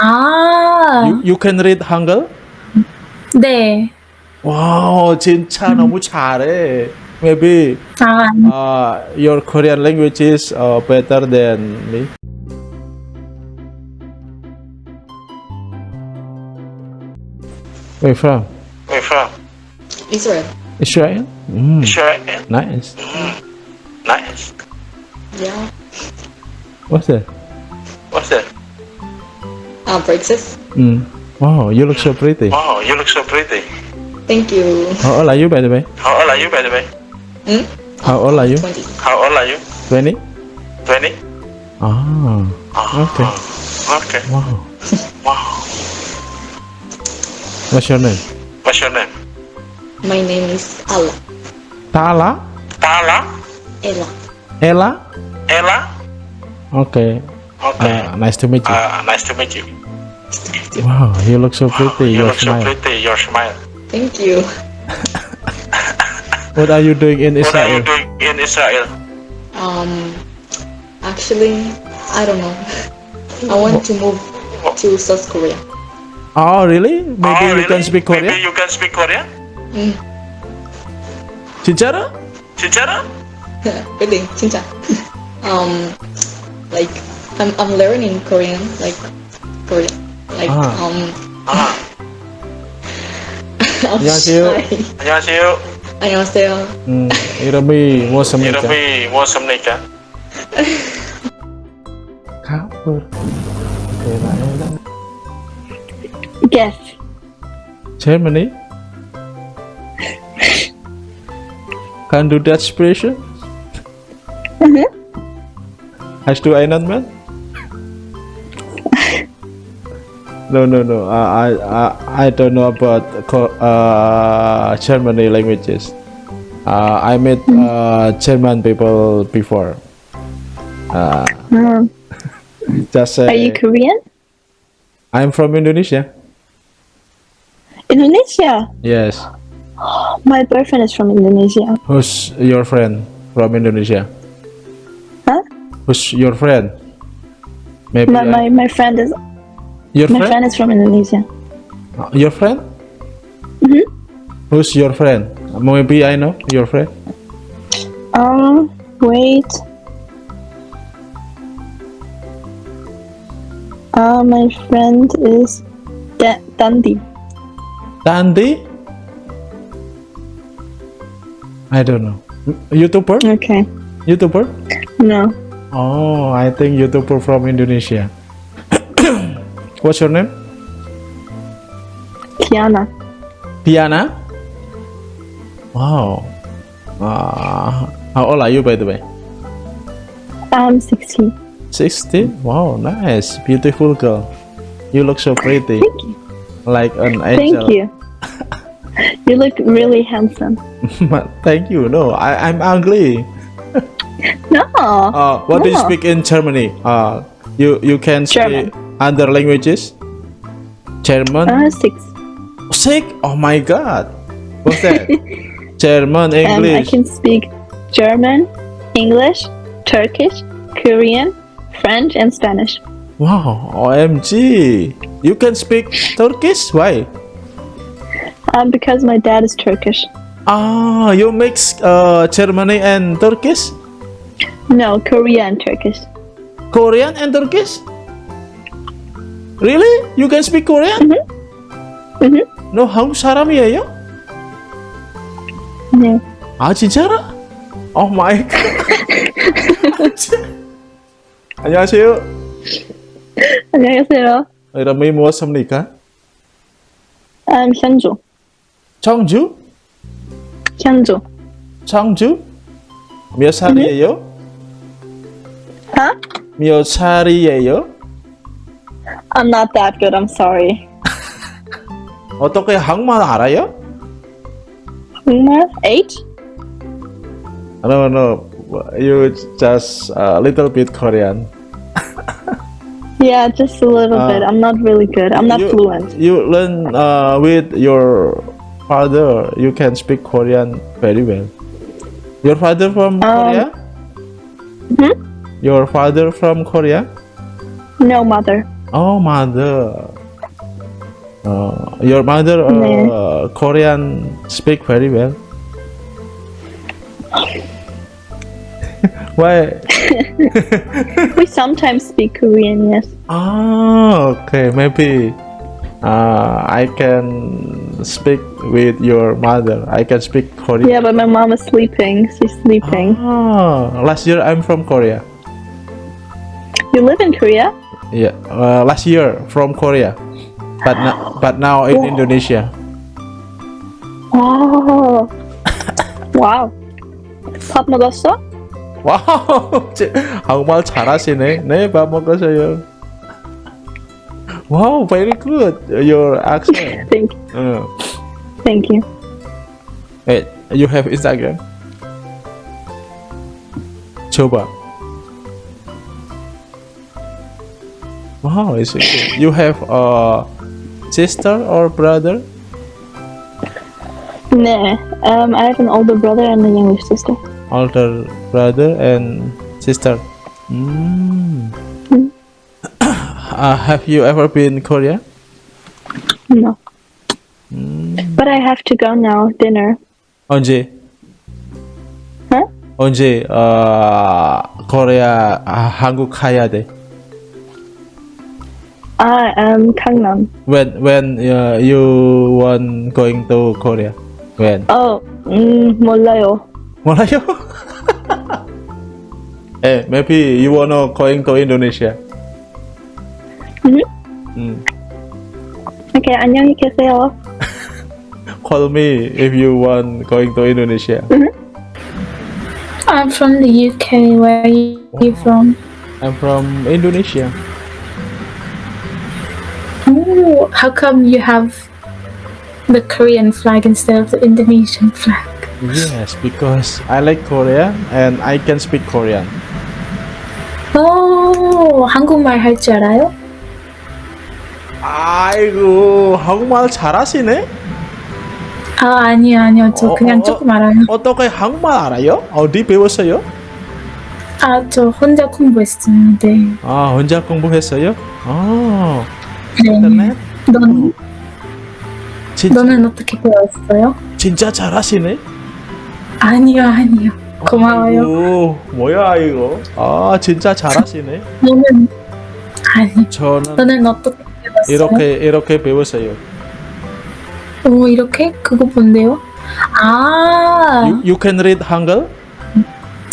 아, You, you can read Hangul? 네. 와우, 진짜 너무 잘해. Maybe 아, uh, your Korean language is uh, better than me. Where from? Where from? Israel. Israel? Mm, Israel. nice. Nice. Yeah. What's that? What's that? Uh, Brexit. Mm. Wow, you look so pretty. Wow, you look so pretty. Thank you. How old are you, by the way? How old are you, by the way? Hmm? How old are you? 20. How old are you? 20? 20? Ah, okay. Okay. Wow. Wow. What's your name? What's your name? My name is Allah. Tala? Tala? Ella. Ella? Ella? Okay. Okay. Uh, nice to meet you. Uh, nice to meet you. Wow, you look so pretty. You Your look so smile. pretty. Your smile. Thank you. What are you doing in What are you Israel? doing in Israel? Um, actually, I don't know. I want to move to South Korea. Oh, really? Maybe oh, you really? can speak Maybe Korean? you can speak Korean? Mm. 진짜로? 진짜로? really, 진짜. um, like I'm I'm learning Korean, like Korean, like Ah. um. 아, I'm 안녕하세요. shy. 안녕하세요. 안녕하세요. 음, 이름이 무엇입니까? 이름이 무엇입니까? 가을. 대단하다. guess. Germany? Can do that expression? Hast du einen Mann? No, no, no. I, I, I, don't know about uh, Germany languages. Uh, I met uh, German people before. Uh, Um, just are you Korean? I'm from Indonesia. Indonesia. Yes. My boyfriend is from Indonesia. Who's your friend from Indonesia? Huh? Who's your friend? Maybe My, I- my, my friend is your my friend? friend is from Indonesia. Uh, Your friend? Mhm. Who's your friend? Maybe I know your friend. Um, wait. Uh, my friend is da- Dundee. Tandy? I don't know. YouTuber? Okay. YouTuber? No. Oh, I think YouTuber from Indonesia. What's your name? Tiana. Diana? Wow. Uh, how old are you, by the way? I'm 16. 16? Wow, nice. Beautiful girl. You look so pretty. Thank you. Like an angel. Thank you. you look really handsome. Thank you. No, I, I'm ugly. No. Uh, what do you speak in Germany? Uh, you you can speak German. Other languages? German? Uh, six. Sick? Oh my god. What's that? German, English. Um, I can speak German, English, Turkish, Korean, French, and Spanish. Wow, OMG. You can speak Turkish? Why? Um, because my dad is Turkish. Ah, you mix uh, Germany and Turkish? No, Korean and Turkish. Korean and Turkish? Really? You can speak Korean? Mhm. No, 한국 사람이에요? 네. 아 진짜로? Oh my god. 안녕하세요. 안녕하세요. 이름이 무엇입니까? Um, 현주. 청주? 현주. 청주? 몇 살이에요? Huh? 몇 살이에요? I'm not that good. I'm sorry. 어떻게 한국말 알아요? 정말? Eight? No, no. You just a little bit Korean. Yeah, just a little Uh, bit. I'm not really good. I'm not you, fluent. You learn uh, with your father. You can speak Korean very well. Your father from Um, Korea? hmm? Your father from Korea? No mother. Oh, mother. Uh, your mother uh, 네. Korean speak very well. Why? We sometimes speak Korean, yes. Oh, okay. Maybe uh, I can speak with your mother. I can speak Korean. Yeah, but my mom is sleeping. She's sleeping. Oh, last year I'm from Korea. You live in Korea? Yeah, uh, last year from Korea, but now but now in Indonesia. Wow. wow. 밥 먹었어? 와우, 제- 한국말 잘하시네. 네, 밥 먹었어요. Wow, very good. Your accent. Thank, Uh, thank you. hey, you have Instagram? coba. Wow, it's okay. You have a sister or brother? Nah. Um, I have an older brother and a younger sister. Older brother and sister. Mm. uh, have you ever been Korea? No. But I have to go now. Dinner. 언제? Huh? 언제 어, 코리아 아, 한국 가야 돼? I am Gangnam. When when uh, you want going to Korea? When? Oh, mm, 몰라요. 몰라요? eh, maybe you wanna going to Indonesia. Mhm. Mm. Okay, 안녕히 계세요. Call me if you want going to Indonesia. I'm from the UK. Where are you from? I'm from Indonesia. How come you have the Korean flag instead of the Indonesian flag? Yes, because I like Korea and I can speak Korean. 오, 한국말 할 줄 알아요? 아이고 한국말 잘하시네. 아, 아니요, 아니요. 저 어, 그냥 어, 어. 조금 알아요. 어떻게 한국말 알아요? 어디 배웠어요? 아, 저 혼자 공부했어요. 네. 아 혼자 공부했어요? 아 네. 넌, 진짜 너는 어떻게 배웠어요? 진짜 잘하시네. 아니요, 아니요. 고마워요. 오 뭐야 이거? 아 진짜 잘하시네. 너는, 아니, 저는 너는 어떻게 배웠어요? 이렇게 이렇게 배웠어요. 오, 이렇게? 그거 뭔데요? 아, You, you can read 한글?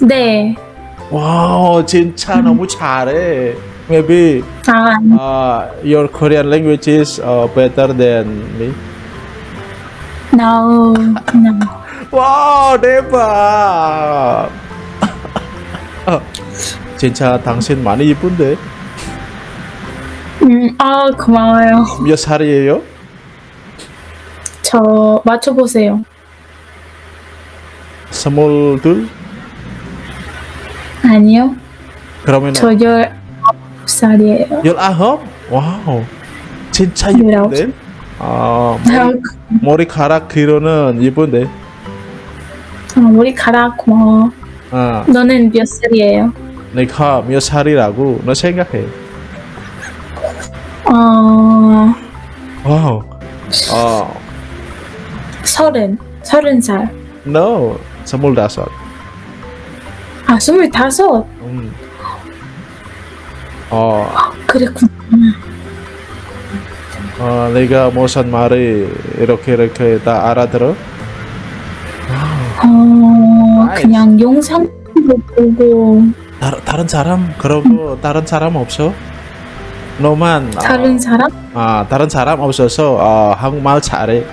네. 와우 진짜 너무 잘해. Maybe 아, uh, your Korean language is uh, better than me. No, no. 대박. 어, 진짜 당신 많이 이쁜데 음, 아, 고마워요. 몇 살이에요? 저 맞춰보세요. 스물둘? 아니요. 그러면 저 19살이에요. 열아홉? 와우 진짜 열아홉 이쁜데? 아 머리, 머리 카락 길어는 이쁜데 어, 머리카락 고마워. 아 너는 몇 살이에요? 내가 몇 살이라고 너 생각해 어, 와우 어 서른. 서른 살. no 스물다섯 아, 스물다섯. 음. 어, 그랬구나. 어, 내가 무슨 말이 이렇게 이렇게 다 알아들어? 어. 그냥 영상으로 보고 다, 다른 사람 그러고 다른 사람 없어? 너만 아, 다른 사람? 아 다른 사람 없어서 어, 한국말 잘해.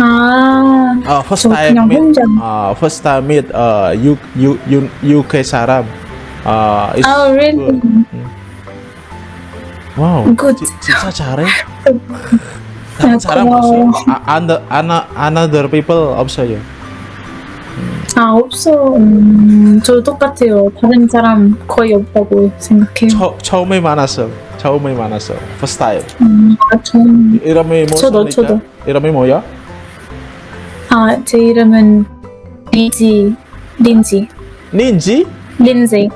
아, 어, first 저 time 그냥 meet, 혼자. 어, first time meet 어, U, U, U, UK 사람. 어, it's 아, really? good. 와우, Good. 지, 진짜 잘해. 다른 아, 사람 고마워요. 없어? 아, another, another, another people 없어요. 아, 없어. 음, 저 똑같아요. 다른 사람 거의 없다고 생각해요. 처, 처음에 만났어. 처음에 만났어. First time. 음, 아, 전, 이름이 저도, 뭐습니까? 저도. 이름이 뭐야? 아, 제 이름은 린지, 린지, 닌지? 린지,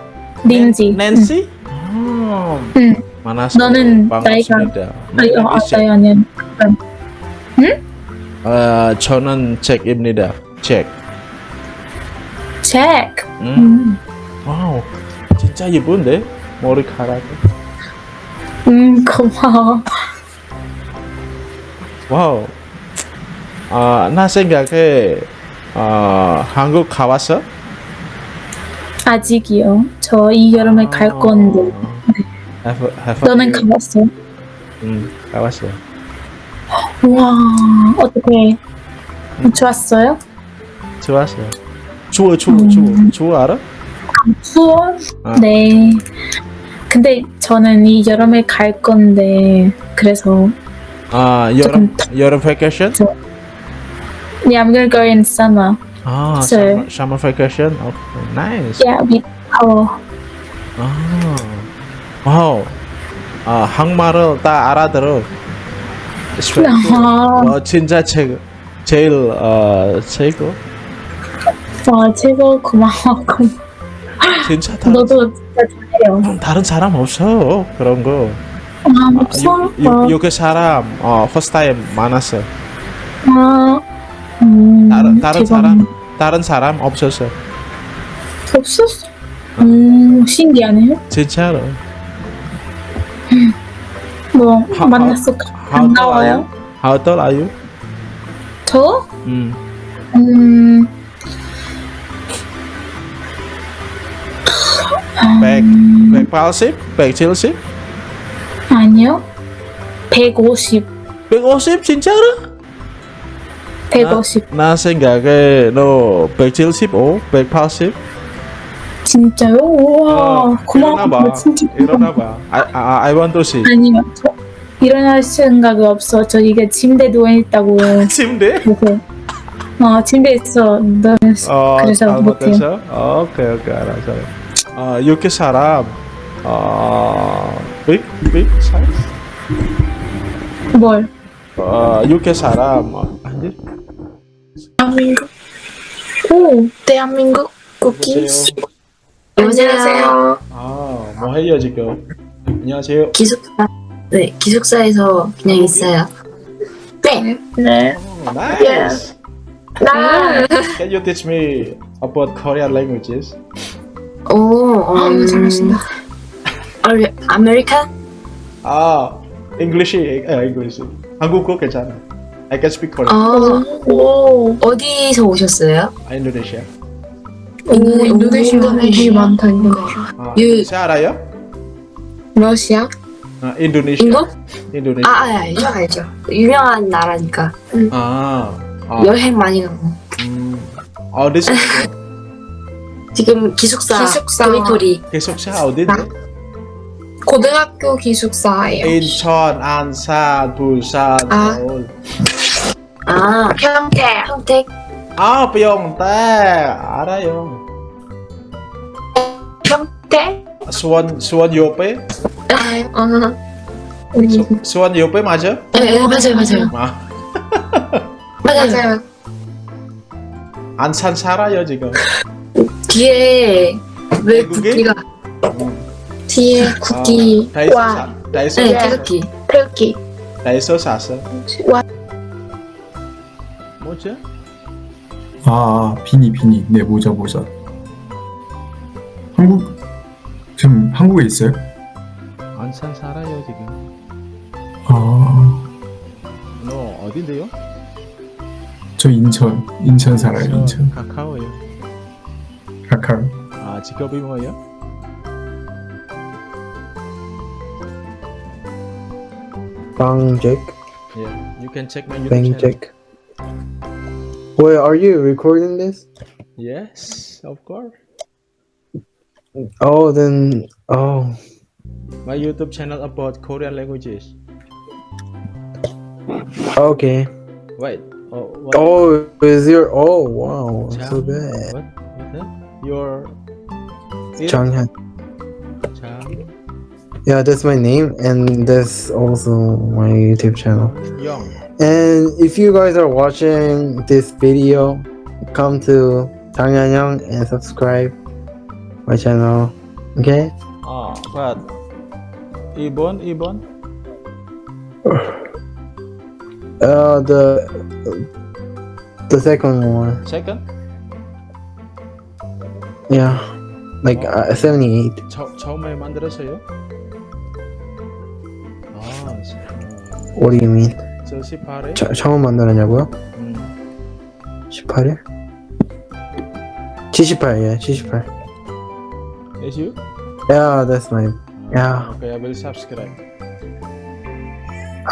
린지. 낸시? 아, 응. Manaslu 너는 반갑습니다. 아니, 어, 아, 책. 나이 아니야. 어, 저는 책입니다. 책. 잭. 음. 음. 와우, 진짜 예쁜데 머리카락. 음, 고마워. 와우. 아, 나 생각에 어, 한국 가봤어? 아직이요. 저 이 여름에 갈 건데. Have, have 너는 you- 가봤어? 음, 가봤어. 우와, 어떻게? 좋았어요? 좋았어. 추워, 추워, 음. 추워. 추워 알아? 추워? 아. 네. 근데 저는 이 여름에 갈 건데 그래서 아, 여름 여름 vacation? yeah, I'm gonna go in summer. 아, So- summer, summer vacation. Okay, nice. Yeah, with our 아, 와우. 아, 한국말을 다 알아들어. Good. 아, 어, 진짜 최고. 제일 어 최고. 와, 최고 고마워. 진짜 다른, 너도 진짜 잘해요. 다른 사람 없어 그런 거. 아, 없어? 유, 유, 여기 사람 어 time 많았어. 아, 음, 다른 다른. 사람 다른 사람 없었어. 없었어? 음, 신기하네요. 진짜로. 뭐, 하- 만났어. How tall are 반가워요. How tall are you? 저? 음. 음, 백, 180? 170? 아니요. 150. 150 진짜로? 150. 나 생각에 너 175, 180? 진짜요? 우와, 어, 고마워. 진짜 일어나 봐. I, I, I want to see. 아니요. 저 일어날 생각이 없어. 저 이게 침대 누워 있다고. 침대? 그래서 어 침대에 있어. 너 어, 그래서 못해요. 어, 오케이, 오케이, 알았어. 어, 이렇게 사람, 어, big, big size? 뭘? 어, 이렇게 사람, 어, 아니? 대한민국. 오, 대한민국 쿠키스. 안녕하세요. 아, 뭐 해요, 지금? 안녕하세요. 기숙사. 네, 기숙사에서 그냥 있어요. 네. 네. Oh, nice. 나. Can you teach me about Korean languages? 오, 음. 잘하신다. 아메, 아메리칸? 아, English, 아, English. 한국어 괜찮아. I can speak Korean. 어, 오, 어디서 오셨어요? 아, Indonesia. 오, 인도네시아 되게 많다, 인도네시아. 아, 유- 인도네시아 알아요? 러시아? 아, Indonesia. 인도? Indonesia. 아, 아, 알죠, 알죠. 유명한 나라니까. 아, 아, 여행 많이 가고. 음, 어디서 지금 기숙사, 기숙사. 도미토리. 기숙사 어딘데? 고등학교 기숙사예요. 인천, 안산, 부산, 아. 서울. 아, 평택. 평택. 아, 병대 알아요. 평택? 수원, 수원 옆에? 아, 우리 수, 수원 옆에 맞아? 네, 네, 맞아요, 맞아요. 아, 맞아요. 안산 살아요 지금. 뒤에 왜? 국기가 뒤에 국기. 아, 다이소 와, 사, 다이소, 네, 네. 태극기. 태극기. 다이소 샀어. 와, 뭐지? 아, 비니, 비니. 네, 모자, 모자. 한국, 지금 한국에 있어요? 안산 살아요 지금. 아, 너 어딘데요? 저 인천, 인천 살아요, 인천. 카카오요. 카카오. 아, 직업이 뭐예요? Bang Jack, Yeah, you can check my YouTube Bang channel. Jack. Wait, are you recording this? Yes, of course. Oh, then oh, My YouTube channel about Korean languages. okay. Wait. Oh, what? Oh, is your oh wow, so bad. What? What? Your Changhan. Chang Yeah, that's my name, and that's also my YouTube channel. Young. And if you guys are watching this video, come to Changyanyang and subscribe my channel. Okay? Ah, but Ibon, Ibon. Uh, the the second one. Second. Yeah, like uh, seventy-eight. 처, 처음에 만들었어요? 아, 어, What do you mean? 저 18회? 처, 처음 만들었냐고요? 음. 18일? 78, yeah, 78. Is you? Yeah, that's my. Yeah. Okay, I will subscribe.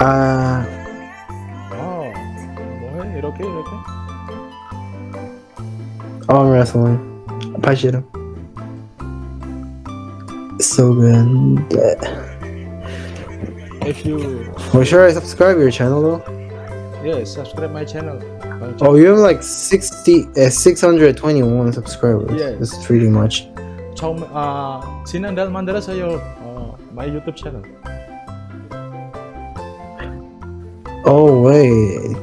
아, 어, 뭐해? 이렇게 이렇게? arm wrestling. 팔씨름. So good. If you Well, sure, I subscribe your channel though. yes, subscribe my channel. Bang Oh, you have like 60, uh, 621 subscribers. Yes. That's pretty much. 처음 아 지난달 만들었어요. 어, my YouTube channel. Oh, wait.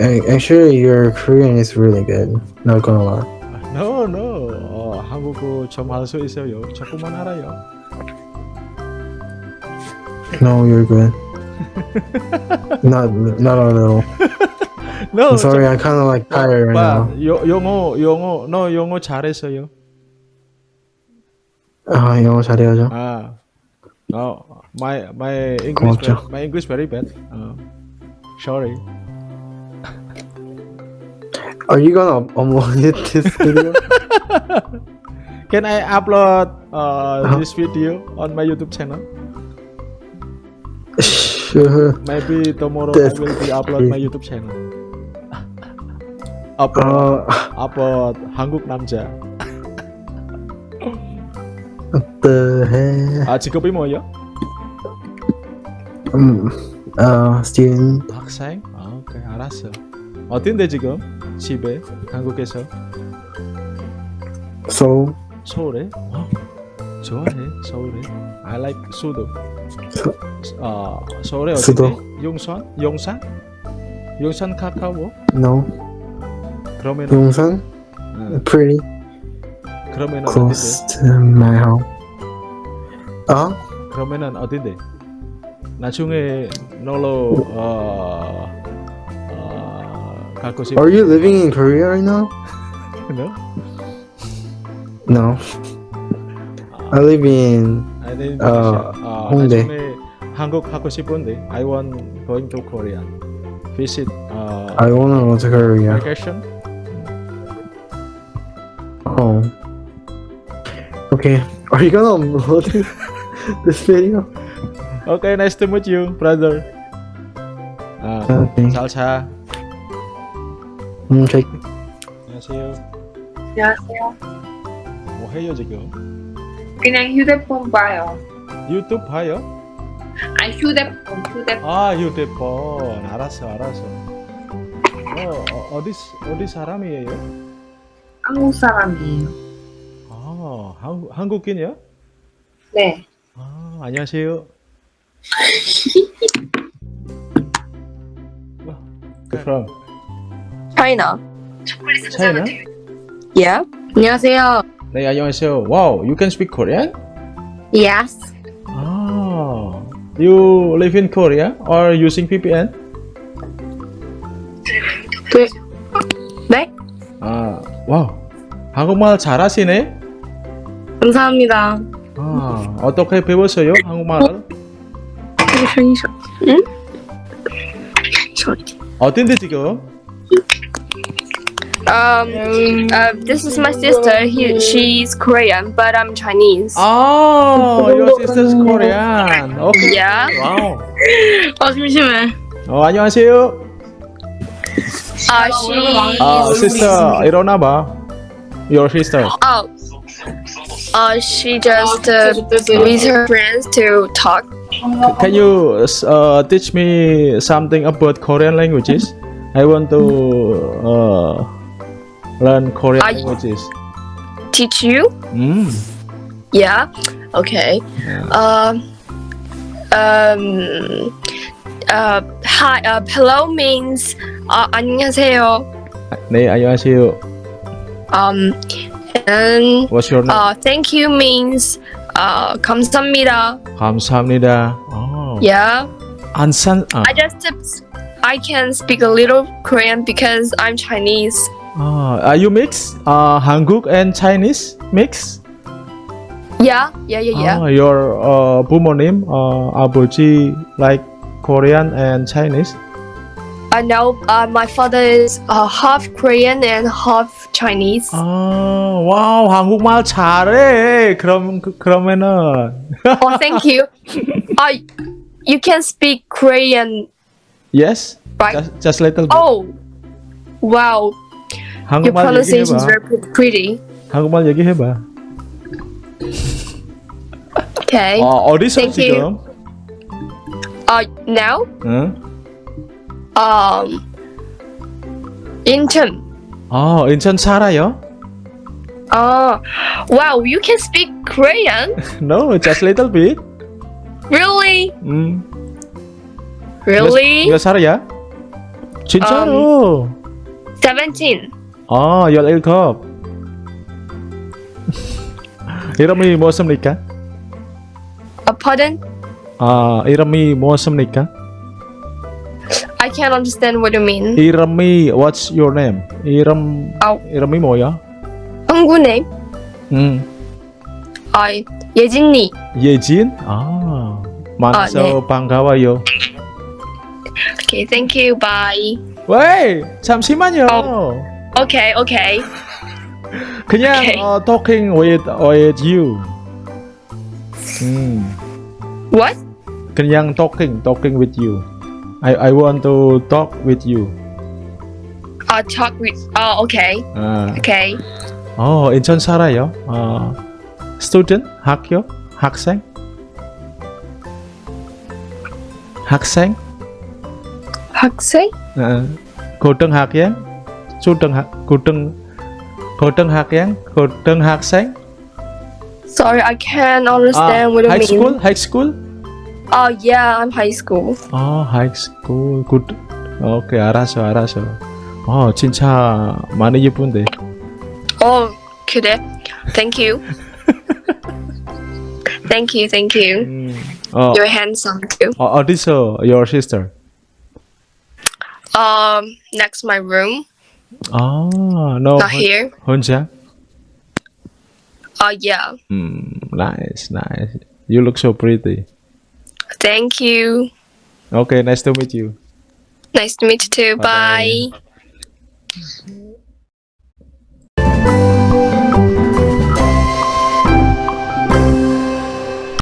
I- Actually, your Korean is really good. Not gonna lie. No, no. 어, 한국어 좀 할 수 있어요. 조금만 알아요. No, you're good. not, not a little. No, I'm sorry, I'm kind of like tired right now. but 요, 영어 영어 너 영어 잘했어요. 아, 영어 잘해야죠. 아, no, my my English 고맙죠. very, my English very bad. 어, sorry. Are you gonna up- upload it this video? Can I upload uh, Uh-huh. this video on my YouTube channel? Sure. Maybe tomorrow That's I will be upload my YouTube channel. upload Uh, upload 한국 남자. what the heck? 아 직업이 뭐예요? Um, uh, student. 학생? 아, 오케이 알았어. 어딘데 지금? 집에 한국에서 So, 서울에? 와, 좋아해 서울에. I like 수도. 서- 아 서울에 수도. 어딘데? 용산? 용산? 용산 가까워? no. 그러면 용산? 응, Pretty 그러면 close 어딘데? to my home. 어? 그러면은 어딘데? 나중에 놀러 어, 어 가고 싶. Are you living in Korea right now? No? No. I live in. I live in 어. 아, 홍대. 한국 가고 싶은데 I want going to Korea. Visit uh, I wanna go to Korea. vacation. Oh. Okay. Are you gonna upload this, video? Okay, nice to meet you, brother. 아, Okay. 잘 자. 음, check. 안녕하세요. 안녕하세요. 뭐 해요 지금? 그냥 휴대폰 봐요. 유튜브 봐요? 아 휴대폰 휴대폰. 아 휴대폰. 알았어, 알았어. 어, 어 어디 어디 사람이에요? 한국 사람이에요. 아, 한국 한국인이요? 네. 아, 안녕하세요. From? China. China? Yeah. 안녕하세요. 네, 안녕하세요. Wow, you can speak Korean? Yes. Ah, you live in Korea or using VPN? 네. 네? 아, 와우. 한국말 잘하시네. 감사합니다. 아, 어떻게 배웠어요? 한국말을? 응? 어딘데 지금? Um, uh, this is my sister. He, she's Korean, but I'm Chinese. 아, your sister's Korean. Okay. Yeah. 와우. 어, 심심해. 어, 안녕하세요. Uh, she. 아, sister 일어나 봐. Your sister. Oh. Uh, she just uh, with her friends to talk. Can you uh, teach me something about Korean languages? I want to uh, learn Korean I- languages. Teach you? Mm. Yeah. Okay. Um. Um. Uh. Hi. Uh. Hello means. Uh. 안녕하세요. 네, 안녕하세요. Um. And. What's your name? Uh. Thank you means. uh, 감사합니다. 감사합니다. Oh. Yeah. 안산. 아, I just I can speak a little Korean because I'm Chinese. 아, are you mix? Uh, 한국 and Chinese mix? Yeah, yeah, yeah, yeah. Ah, your uh, 부모님, uh, 아버지 like Korean and Chinese? I know uh, my father is uh, half Korean and half Chinese. 아, 와우, 한국말 잘해. 그럼 그- 그러면은 oh, thank you. uh, you can speak Korean, yes, right? just, just little bit. Oh, wow. Your 한국말 pronunciation is 얘기해봐. very pre- pretty. 한국말 얘기해봐. Okay. 어, 어디서 Thank 지금? you. Uh, now, 응? um, Incheon. 어, 인천 살아요? Oh, wow. You can speak Korean? No, just little bit. Really? 음. Really? 몇, 몇 살이야? 진짜로. 17. 아, 17. 이름이 무엇입니까? Uh, pardon? 아, 이름이 무엇입니까? I can't understand what you mean. 이름이 what's your name? 이름 아. 이름이 뭐야? 한국 name? 음. Uh, 예진이. 예진? 아. 만나서 아, 네. 반가워요. Okay, thank you. Bye. 왜? 잠시만요. Okay, okay. 그냥 오케이. 어, talking with with you. 음. What? 그냥 talking talking with you. I I want to talk with you. Uh, talk with. Oh, okay. 아. Okay. 어, 인천 살아요. 어, student 학교 학생 학생 학생? 어, 고등학생 초등학 고등 고등학생 고등학생 Sorry, I can't understand what you high mean. school high school Oh, yeah, I'm high school. 어 high school good 오케이 알았어 알았어 어 진짜 많이 예쁜데 Oh, 그래. Thank you. thank you, thank you. 어, You're handsome too. 어 어디서 your sister Um, next my room. Oh no. Not here. Oh uh, yeah. Mm, nice, nice. You look so pretty. Thank you. Okay, nice to meet you. Nice to meet you too. Bye. Bye.